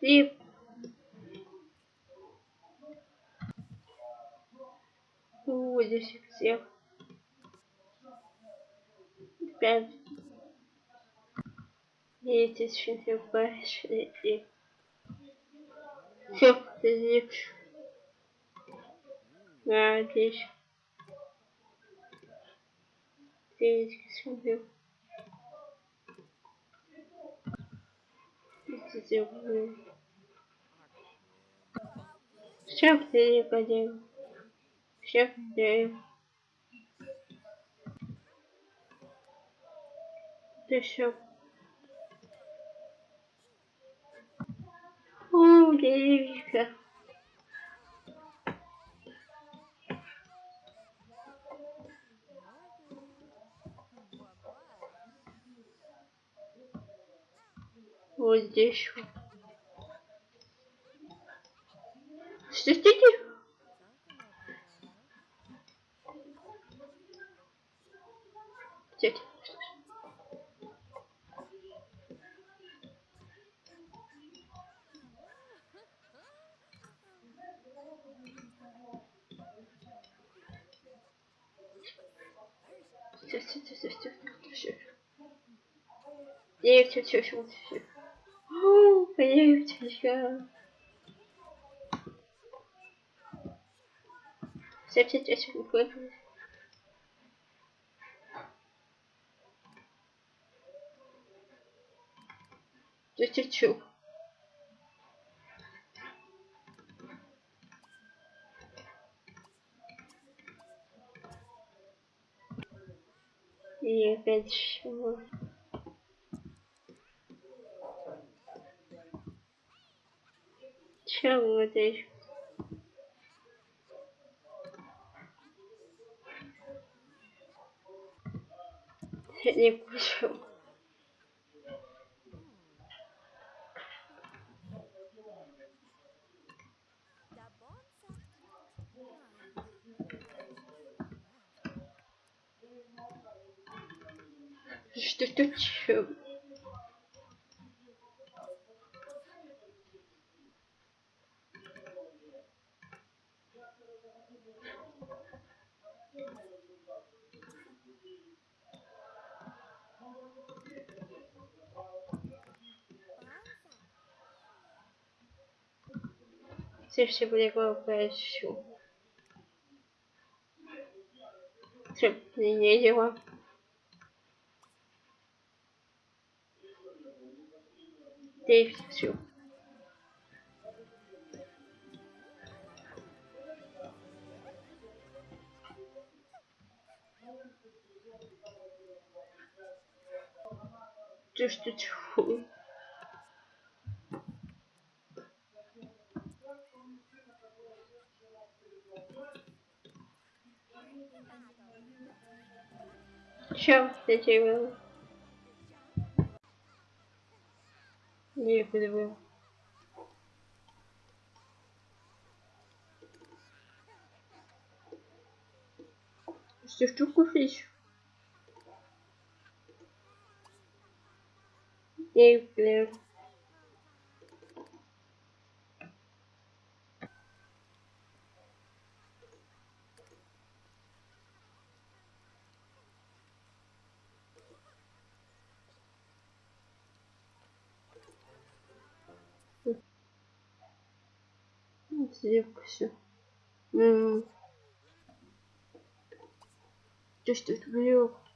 Лив. У, здесь всех. Пять. Видите, сейчас пошли. Все, здесь. Да, здесь. Здесь, смотрю. Здесь, Всех ты не Всех ты. Ты все. О, Вот здесь. Стойте. Стойте. Все, все, все, все, все, все. Все, все, все, все. Поехали. Все, все, все, все, выходим. Чу-чу-чу. И опять чего? Чего здесь? Не кушал. Что тут? Все были глупые. Все, не дела. Здесь все. Ты что, чего? Чем ты делал? Не подивив. Что штуку фиш? Их Сливка все. Ты что это блёк?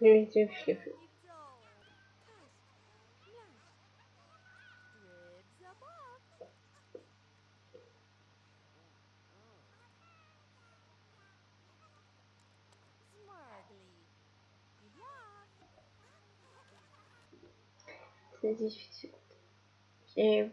Видите всех. здесь все.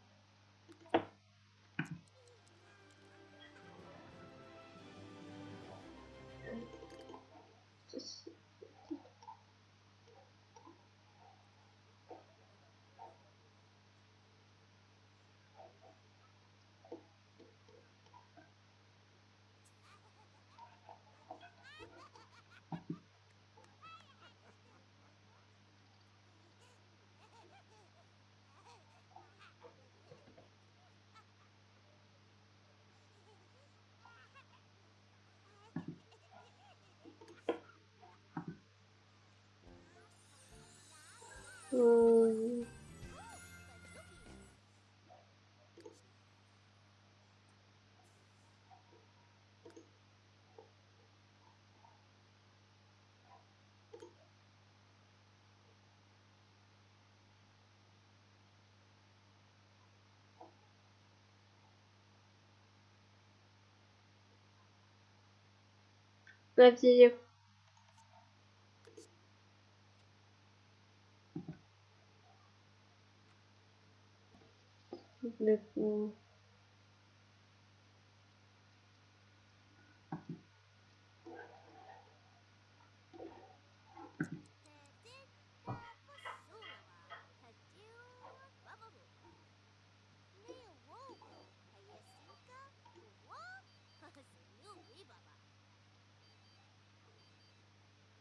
Гаджиев. М,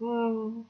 М,